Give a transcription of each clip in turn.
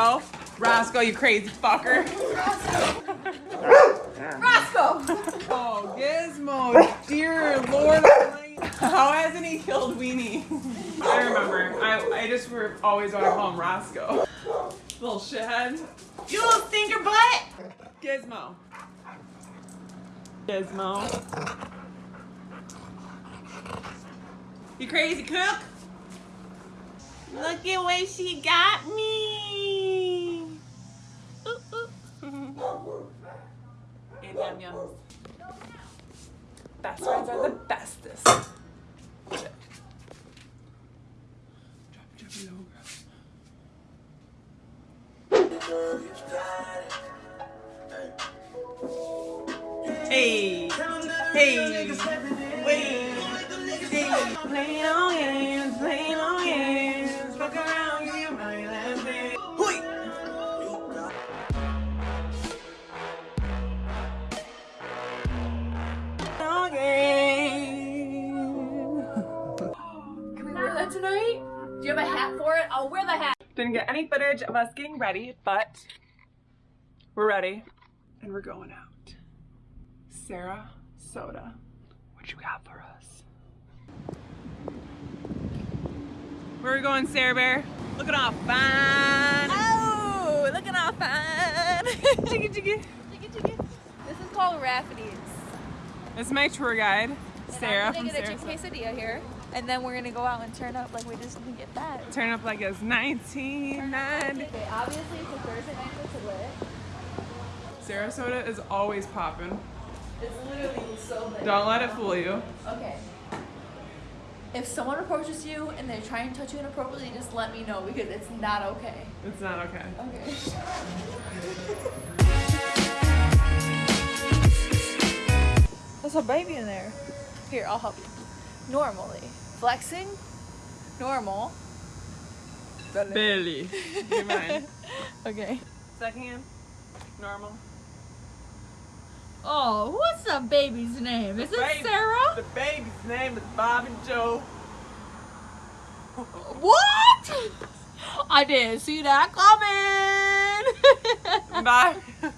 Roscoe. Roscoe, you crazy fucker. Roscoe! Oh, Gizmo, dear Lord How hasn't he killed Weenie? I remember. I, I just were always want to call him Roscoe. Little shithead. You little stinker butt! Gizmo. Gizmo. You crazy cook? Look at what she got me. And yum yums. Best friends are the bestest. It. Hey, hey, wait, hey, play on games, any footage of us getting ready, but we're ready and we're going out. Sarah Soda, what you got for us? Where are we going, Sarah Bear? Looking all fine. Oh, looking all fine. Jiggy jiggy. Chicka, chicka. This is called Rafferty's. This is my tour guide, And Sarah I'm gonna get a Sarah. chicken quesadilla here. And then we're gonna go out and turn up like we just didn't get that. Turn up like it's 1990. Okay, obviously it's a Thursday night for lit. Sarasota is always popping. It's literally so lit. Don't let it fool you. Okay. If someone approaches you and they try and touch you inappropriately, just let me know because it's not okay. It's not okay. Okay. There's a baby in there. Here, I'll help you. Normally. Flexing. Normal. Billy. Give mine. Okay. Second hand. Normal. Oh, what's the baby's name? Is it Baby- Sarah? The baby's name is Bob and Joe. What? I didn't see that coming. Bye.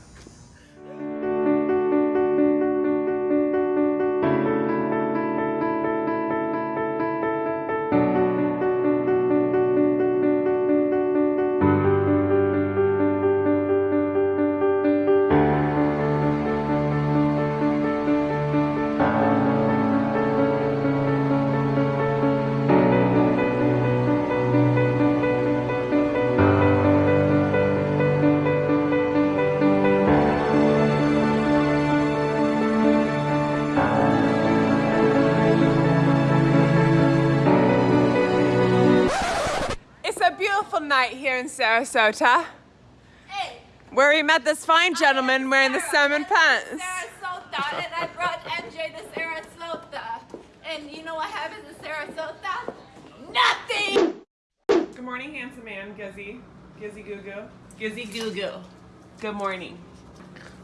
Sarasota, hey, where we met this fine gentleman wearing the salmon pants. Sarasota, and I brought MJ to Sarasota. And you know what happens in Sarasota? Nothing! Good morning, handsome man, Gizzy. Gizzy Goo Goo. Gizzy Goo Goo. Good morning.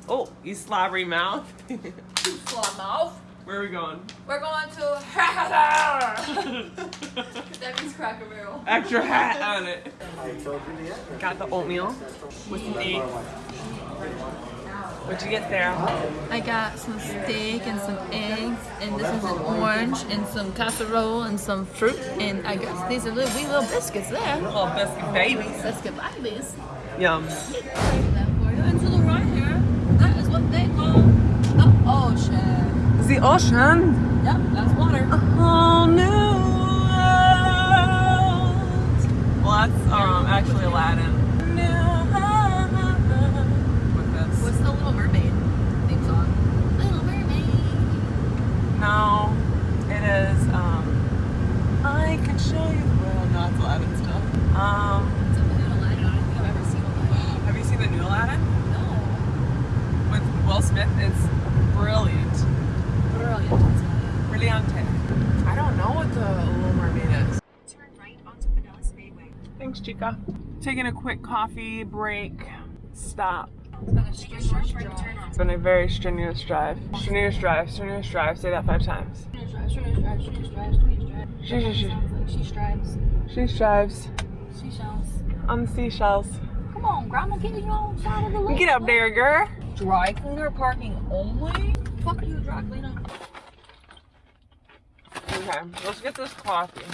Oh, you slobbery mouth. Slow mouth. Where are we going? We're going to That means Cracker Barrel. Extra hat on it. Got the oatmeal with some eggs. What'd you get there? I got some steak and some eggs, and this is an orange, and some casserole, and some fruit, and I got these are little wee little biscuits there. Little biscuit babies. Biscuit babies. Yum. That for you. And to the right here, that is what they call the ocean. The ocean. Yep, that's water. A whole new world. Well, that's um, actually Aladdin. With this. What's the Little Mermaid theme song? Little Mermaid. No, it is. Um, I can show you the world. No, it's Aladdin still. Um, It's a new Aladdin. I don't think I've ever seen Aladdin. have you seen the new Aladdin No. with Will Smith? It's brilliant. Brilliant. Brillante. I don't know what the Little Mermaid is. Turn right onto Pinellas Speedway. Chica. Taking a quick coffee break. Stop. Take a short right turn on It's been a very strenuous drive. Strenuous drive, strenuous drive. Say that five times. She, she, she. She strives. She strives She shells. on the seashells. Come on, Grandma, get you on side of the lake. Get up there, girl. Dry cleaner parking only? Fuck you, dry cleaner. Okay, let's get this coffee.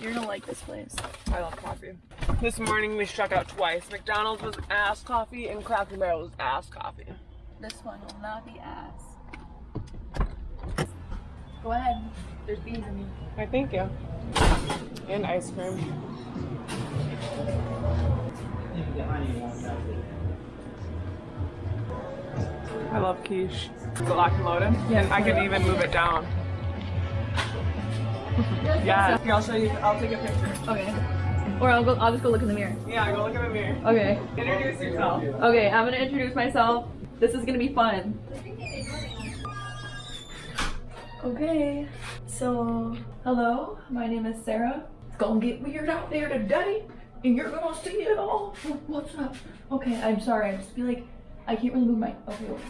You're gonna like this place. I love coffee. This morning we struck out twice. McDonald's was ass coffee and Cracker Barrel was ass coffee. This one will not be ass. Go ahead. There's bees in you. I thank you. And ice cream. I love quiche. It's it locked and loaded? Yeah. I could even move it down. Yeah. Here, I'll show you. I'll take a picture. Okay. Or I'll go. I'll just go look in the mirror. Yeah, go look in the mirror. Okay. Introduce yourself. Okay. I'm gonna introduce myself. This is gonna be fun. Okay. So, hello. My name is Sarah. It's gonna get weird out there today, and you're gonna see it all. What's up? Okay. I'm sorry. I just feel like I can't really move my. Okay. over.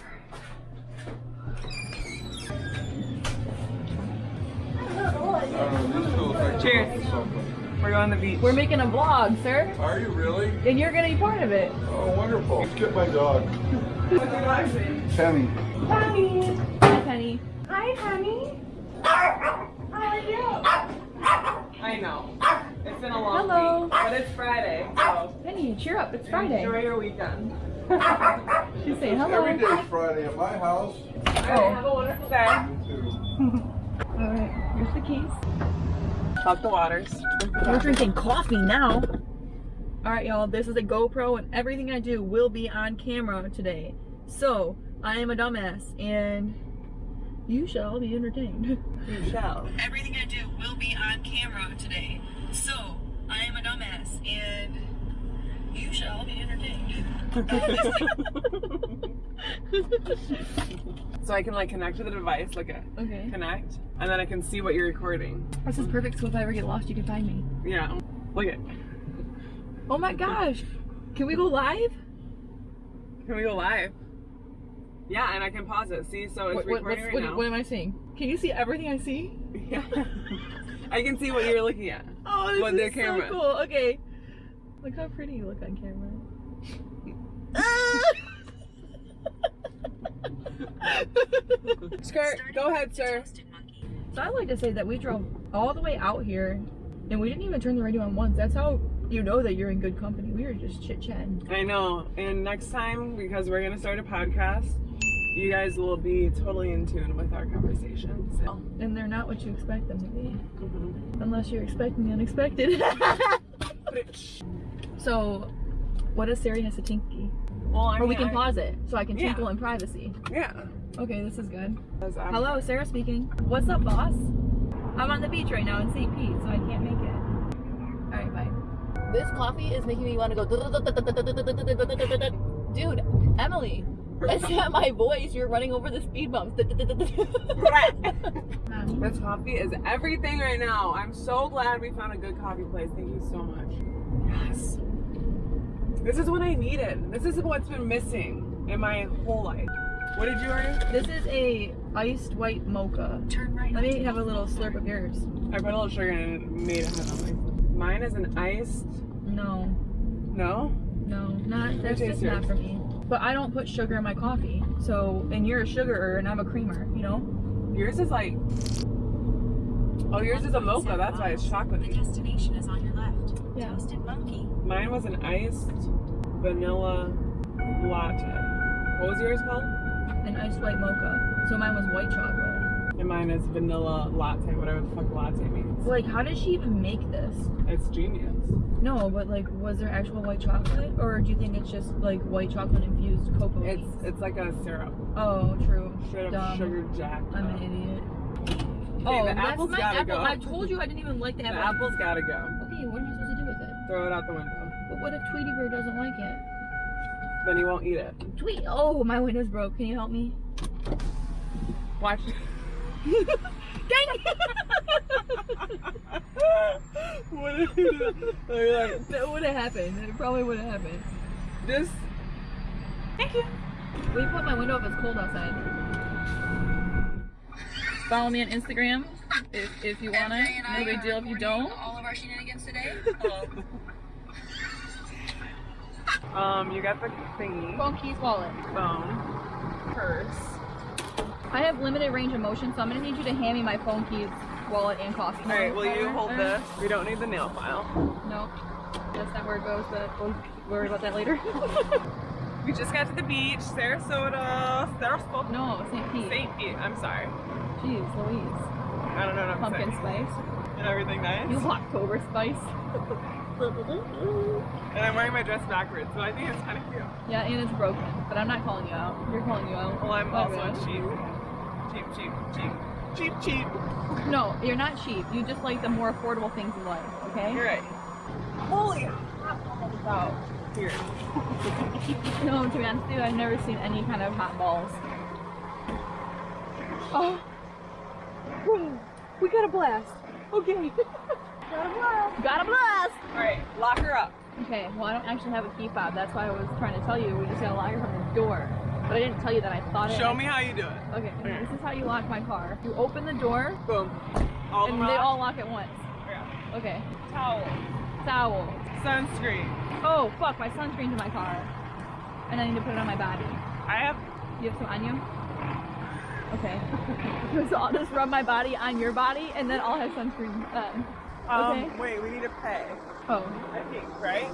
Cheers. We're going to the beach. We're making a vlog, sir, Are you really? and you're gonna be part of it. Oh, wonderful. Let's get my dog. What's your dog's name? Penny. Penny. Hi, Penny. Hi, honey. I know. It's been a long Hello. week, but it's Friday, so Penny, cheer up. It's Friday. enjoy your weekend. She's saying hello. Every day's Friday at my house. Alright, have a wonderful day. You too. All right, here's the keys. Talk the waters. We're drinking coffee now. All right, y'all. This is a GoPro, and everything I do will be on camera today. So I am a dumbass, and you shall be entertained. You shall. Everything I do will be on camera today. So I am a dumbass, and you shall be entertained. so I can like connect to the device, like a okay. connect, and then I can see what you're recording. This is perfect. So if I ever get lost, you can find me. Yeah. Look at. Oh my gosh. Can we go live? Can we go live? Yeah, and I can pause it. See, so it's What, what, recording right what- now. what am I seeing? Can you see everything I see? Yeah. I can see what you're looking at. Oh, this With is so cool. Okay. Look how pretty you look on camera. Skirt, go ahead, sir. So I like to say that we drove all the way out here and we didn't even turn the radio on once. That's how you know that you're in good company. We were just chit chatting. I know. And next time, because we're gonna start a podcast, you guys will be totally in tune with our conversations. And they're not what you expect them to be. Mhm. Unless you're expecting the unexpected. so, what if Sari has a tinky? Well, I Or we can I- pause it so I can Yeah. tinkle in privacy. Yeah. Okay, this is good. Hello, Sarah speaking. What's up, boss? I'm on the beach right now in St. Pete, so I can't make it. Alright, bye. This coffee is making me want to go. Dude, Emily, that's not my voice. You're running over the speed bumps. This coffee is everything right now. I'm so glad we found a good coffee place. Thank you so much. Yes. This is what I needed. This is what's been missing in my whole life. What did you order? This is a iced white mocha. Turn right Let me have a little slurp of yours. I put a little sugar in it and made it heavenly. Mine is an iced. No, No? no, not that's taste just not for me. But I don't put sugar in my coffee. So, and you're a sugarer and I'm a creamer. You know? Yours is like. Oh, yours is a mocha. That's why it's The chocolatey. destination is on your left. Yeah. Toasted monkey. Mine was an iced vanilla latte. What was yours called? An iced white mocha. So mine was white chocolate. And mine is vanilla latte, whatever the fuck latte means. Like, how did she even make this? It's genius. No, but like, was there actual white chocolate, or do you think it's just like white chocolate infused cocoa It's beans? it's like a syrup. Oh, true. Straight up sugar jack. I'm an idiot. Okay, oh, the that's my apple. go. I told you I didn't even like the The apple. apple's gotta go. Throw it out the window. But what if Tweety Bird doesn't like it? Then he won't eat it. Tweet. Oh, my window's broke. Can you help me? Watch. Dang it! what if you like, that would have happened. It probably would have happened. this. Thank you. We put my window up. It's cold outside. Follow me on Instagram if, if you wanna. No big deal if you don't. All of our shenanigans today. Um, you got the thingy, Phone, keys, wallet. phone, purse. I have limited range of motion, so I'm gonna need you to hand me my phone, keys, wallet, and coffee. All right, will you hold this? We don't need the nail file. No, that's not where it goes, but we'll worry about that later. We just got to the beach, Sarasota, Sarasota. no, St. Pete. St. Pete. I'm sorry. Jeez Louise. I don't know what I'm Pumpkin saying. spice. And everything nice. You October spice. And I'm wearing my dress backwards, so I think it's kind of cute. Yeah, and it's broken, but I'm not calling you out. You're calling you out. Well, I'm Oh, also really? cheap. Cheap, cheap, cheap. Cheap, cheap. No, you're not cheap. You just like the more affordable things in life, okay? You're right. Holy hot balls out here. No, to be honest with you, I've never seen any kind of hot balls. Oh. We got a blast. Okay. got a blast. Got a blast. All right, lock her up. Okay, well, I don't actually have a key fob. That's why I was trying to tell you. We just got a lock her from the door. But I didn't tell you that I thought it. Show me how you do it. Okay, this is how you lock my car. You open the door, Boom. All and the they all lock at once. Yeah. Okay. Towel. Towel. Sunscreen. Oh, fuck, my sunscreen's in my car. And I need to put it on my body. I have. You have some on you? Okay. so I'll just rub my body on your body and then I'll have sunscreen on. Um, Okay. Wait, we need to pay. Oh. I think, right?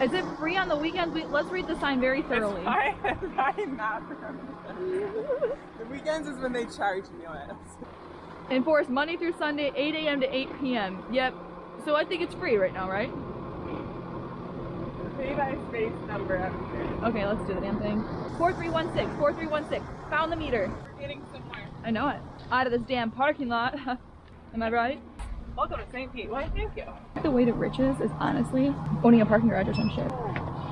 Is it free on the weekends? We, let's read the sign very thoroughly. It's fine. It's fine not The weekends is when they charge me it. Enforced Monday through Sunday, 8 a.m. to 8 p.m. Yep. So I think it's free right now, right? Pay by space number. Okay, let's do the damn thing. 4316, 4316. Found the meter. We're getting somewhere. I know it. Out of this damn parking lot. Am I right? Welcome to St. Pete. Why, thank you. The way to riches is honestly owning a parking garage or some shit.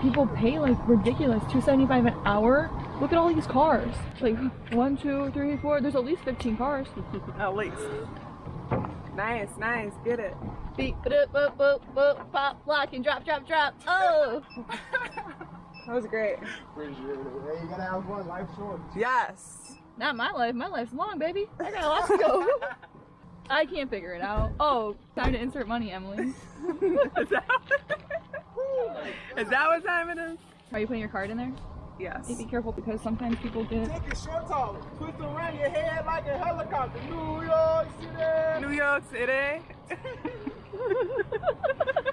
People pay like ridiculous, two seventy five an hour. Look at all these cars. Like one, two, three, four. There's at least fifteen cars. At least. Nice, nice. Get it. Beep, boop, boop, boop, boop, pop, lock, and drop, drop, drop. Oh, That was great. Hey, you gotta have one. Life short. Yes. not my life. My life's long, baby. I got a lot to go. I can't figure it out. Oh, time to insert money, Emily. is, that, is that what time it is? Are you putting your card in there? Yes. Be careful because sometimes people get. Take your shorts off. Twist around your head like a helicopter. New York City. New York City.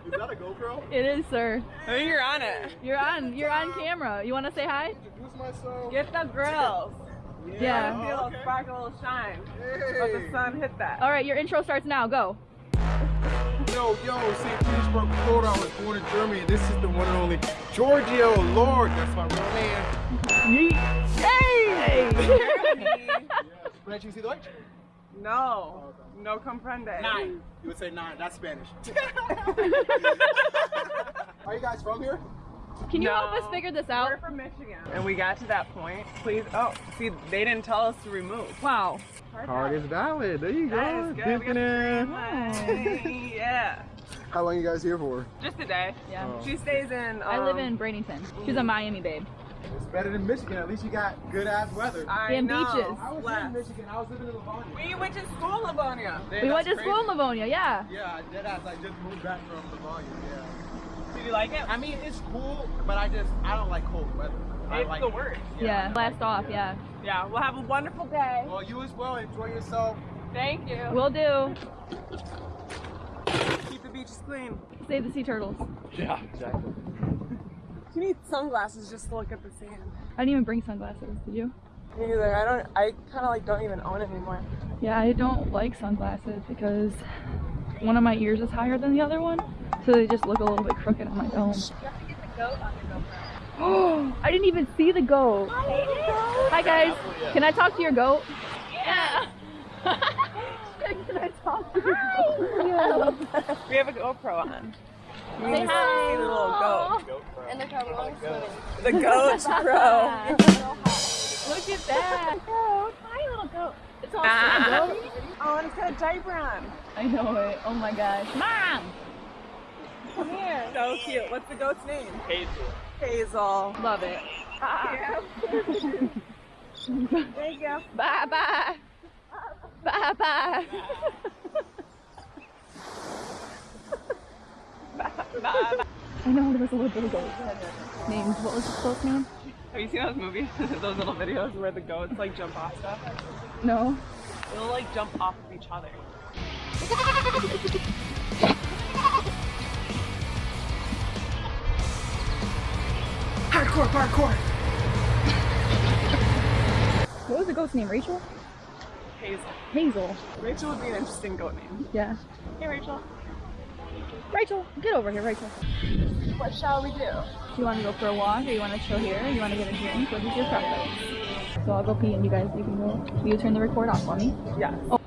Is that a GoPro? It is, sir. I think you're on it. You're on. You're on camera. You want to say hi? Introduce myself. Get the grills. Yeah. Feel Oh, a okay. sparkle shine. Hey. Let the sun hit that. All right, your intro starts now. Go. Yo, yo, St. Petersburg, Florida. I was born in Germany. and This is the one and only Giorgio Lord. That's my real name. Hey! Spanish, you see Deutsch? No. No comprende. Nine. You would say nine. That's Spanish. Are you guys from here? Can you No. help us figure this out? We're from Michigan. And we got to that point. Please. Oh, see, they didn't tell us to remove. Wow. Card is valid. There you That is good. We got the green yeah. How long you guys here for? Just a day. Yeah. Oh. She stays in. Um, I live in Bradenton. She's a Miami babe. It's better than Michigan. At least you got good ass weather. I And know. beaches. I was Bless. in Michigan. I was living in Livonia. We went to school in Livonia. we went to school in Livonia, yeah. Yeah, I did. I just moved back from Livonia. Yeah. Did you like it? I mean, it's cool, but I just I don't like cold weather. I It's like the worst. Yeah. Blast off, yeah. Yeah. Yeah, we'll have a wonderful day. Well, you as well. Enjoy yourself. Thank you. Will do. keep the beaches clean. Save the sea turtles. Yeah, exactly. You need sunglasses just to look at the sand. I didn't even bring sunglasses, did you? Me neither. I don't. I kind of like don't even own it anymore. Yeah, I don't like sunglasses because one of my ears is higher than the other one. So they just look a little bit crooked on my dome. Oh, I didn't even see the goat. Hi guys, can I talk to your goat? Yeah. can I talk to your goat? We have a GoPro on. You Say hi. see the little goat. And they're probably swimming. The goat pro. Look at that. Goat. Hi little goat. It's all Ah. goat. Oh, and it's got a diaper on. I know it. Oh my gosh. Mom! Come here. So cute. What's the goat's name? Hazel. Hazel. Love it. Yeah. there you go. Bye bye. Bye bye. Bye. I know there was a little goat named, what was the goat's name? Have you seen those movies? those little videos where the goats like jump off stuff? No. They'll like jump off of each other. Hardcore parkour. What was the goat's name? Rachel? Hazel. Hazel. Rachel would be an interesting goat name. Yeah. Hey Rachel. Rachel, get over here, Rachel. What shall we do? Do you want to go for a walk or you want to chill here or you want to get a drink? What is your preference? So I'll go pee and you guys, you can go. Will you turn the record off for me? Yes. Oh.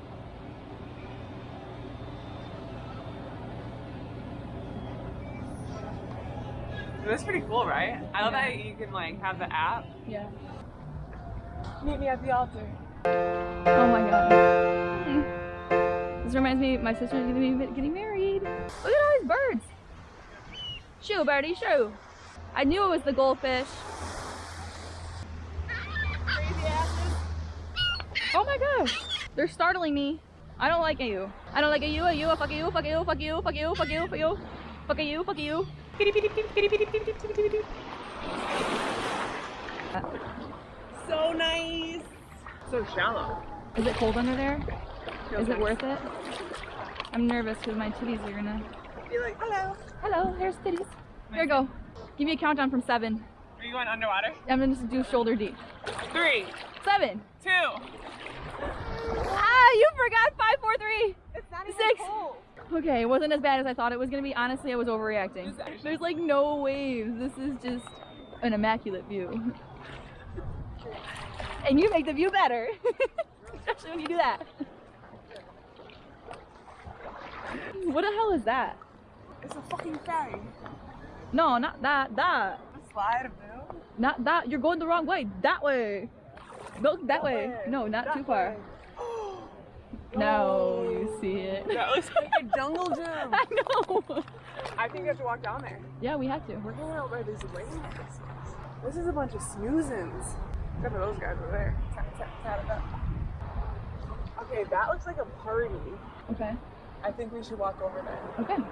That's pretty cool, right? I love that you can like have the app. Yeah. Meet me at the altar. Oh my god. This reminds me, my sister's gonna be getting married. Look at all these birds. Shoo, birdie, shoo. I knew it was the goldfish. Oh my gosh. They're startling me. I don't like you. I don't like a you, a you, a fuck you, fuck you, fuck you, fuck you, fuck you, fuck you, fuck you, fuck you. So nice. So shallow. Is it cold under there? Feels Is it nice. worth it? I'm nervous because my titties are gonna. Be like, hello. Hello, here's titties. Here we go. Give me a countdown from seven. Are you going underwater? I'm gonna just do shoulder deep. Three, Seven. two. Ah, you forgot five, four, three. It's not Six. Okay, it wasn't as bad as I thought it was gonna be. Honestly, I was overreacting. There's like no waves. This is just an immaculate view. And you make the view better. Especially when you do that. What the hell is that? It's a fucking ferry. No, not that. That. A slide. Not that. You're going the wrong way. That way. Go that way. way. No, not That too far. way. Now you see it. That looks like a jungle gym. I know. I think you have to walk down there. Yeah, we have to. We're going out by these lanes. This is a bunch of snoozins. Except for those guys over there. Tap, tap, tap it up. Okay, that looks like a party. Okay. I think we should walk over there. Okay.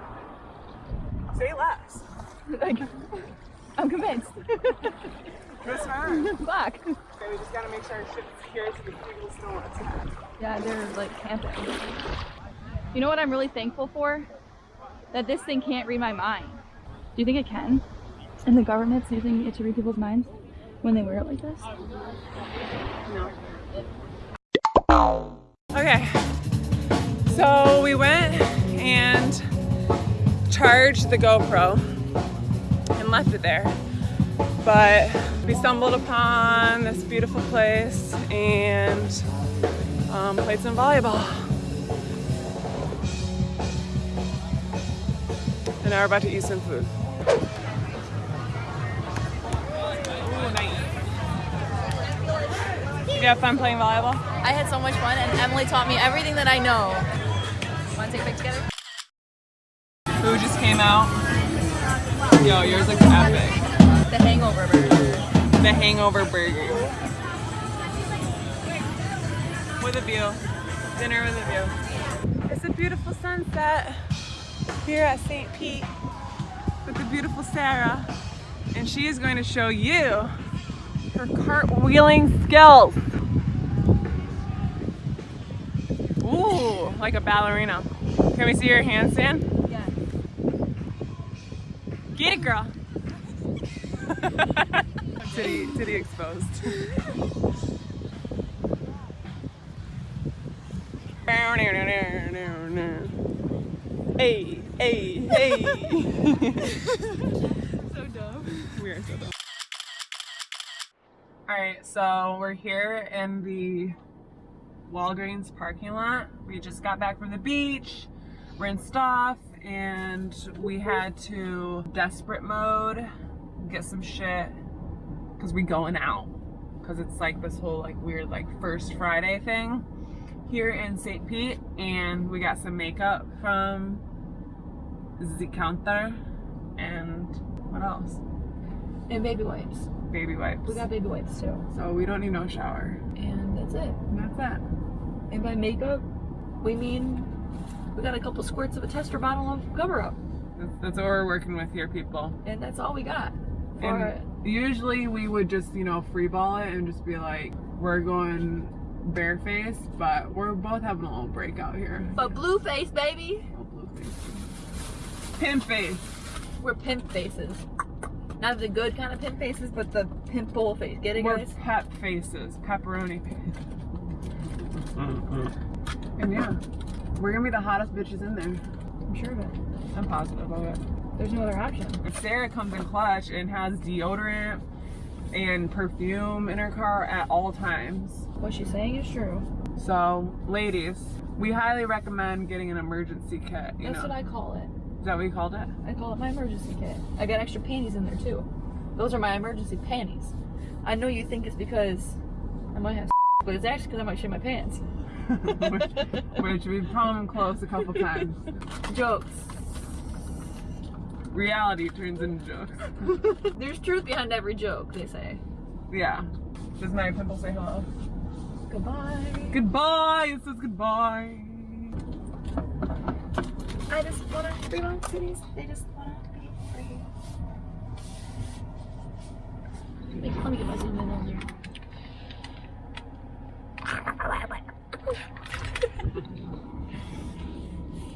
Say less. Like, I'm convinced. Who's not? Fuck. Okay, we just gotta make sure our shit's secure so the people still want to tap. Yeah, they're like camping. You know what I'm really thankful for? That this thing can't read my mind. Do you think it can? And the government's using it to read people's minds when they wear it like this? Okay, so we went and charged the GoPro and left it there. But we stumbled upon this beautiful place and um, played some volleyball. And now we're about to eat some food. Ooh. Did you have fun playing volleyball? I had so much fun and Emily taught me everything that I know. Wanna take a pic together? Food just came out. Yo, yours looks epic. The hangover burger. The Hangover Burger. With a view. Dinner with a view. It's a beautiful sunset here at St. Pete with the beautiful Sarah. And she is going to show you her cartwheeling skills. Ooh, like a ballerina. Can we see your handstand? Yeah. Get it, girl. titty, titty exposed. hey, hey, hey. so dumb. We are so dumb. Alright, so we're here in the Walgreens parking lot. We just got back from the beach, rinsed off, and we had to desperate mode, get some shit, because we going out. Because it's like this whole like weird like first Friday thing here in St. Pete, and we got some makeup from the counter, and what else? And baby wipes. Baby wipes. We got baby wipes too. so we don't need no shower. And that's it. And that's that. And by makeup, we mean we got a couple squirts of a tester bottle of cover up. That's, that's what we're working with here, people. And that's all we got. And usually we would just, you know, freeball it and just be like, we're going barefaced, but we're both having a little breakout here. But blue face, baby. Little blue face. Pimp face. We're pimp faces. Not the good kind of pimp faces, but the pimple face. Get it, We're guys? pep faces. Pepperoni face. Mm-hmm. And yeah, we're gonna be the hottest bitches in there. I'm sure of it. I'm positive of it. There's no other option. If Sarah comes in clutch and has deodorant and perfume in her car at all times. What she's saying is true. So, ladies, we highly recommend getting an emergency kit. You That's know, what I call it. Is that what you called it? I call it my emergency kit. I got extra panties in there too. Those are my emergency panties. I know you think it's because I might have, but it's actually because I might shit my pants. which, which we've come close a couple times. Jokes. Reality turns into jokes. There's truth behind every joke, they say. Yeah. Does my pimple say hello? Goodbye. Goodbye. It says goodbye. I just wanna free my cities. They just wanna be free. Wait, let me get my zoom in on there.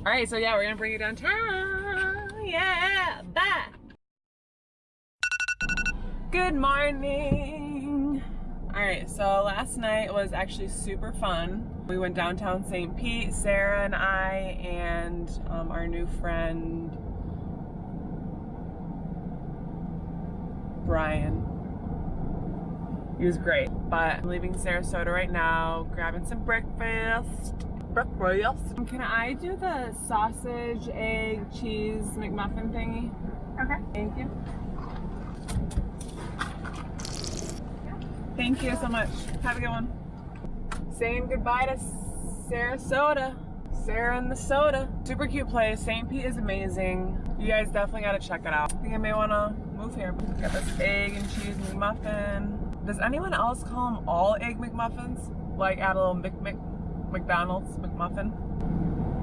All right, so yeah, we're gonna bring you downtown. Yeah, bye. Good morning. All right, so last night was actually super fun. We went downtown St. Pete, Sarah and I, and um, our new friend Brian. He was great, but I'm leaving Sarasota right now, grabbing some breakfast. Breakfast. Can I do the sausage, egg, cheese McMuffin thingy? Okay. Thank you. Thank you so much. Have a good one. Saying goodbye to Sarasota. Sarah and the soda. Super cute place. St. Pete is amazing. You guys definitely gotta check it out. I think I may wanna move here. Got this egg and cheese McMuffin. Does anyone else call them all egg McMuffins? Like add a little Mc, Mc, McDonald's McMuffin?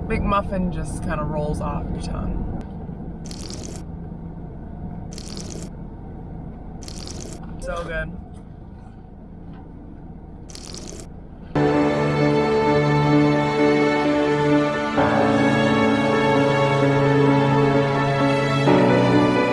McMuffin just kind of rolls off your tongue. So good.